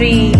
three.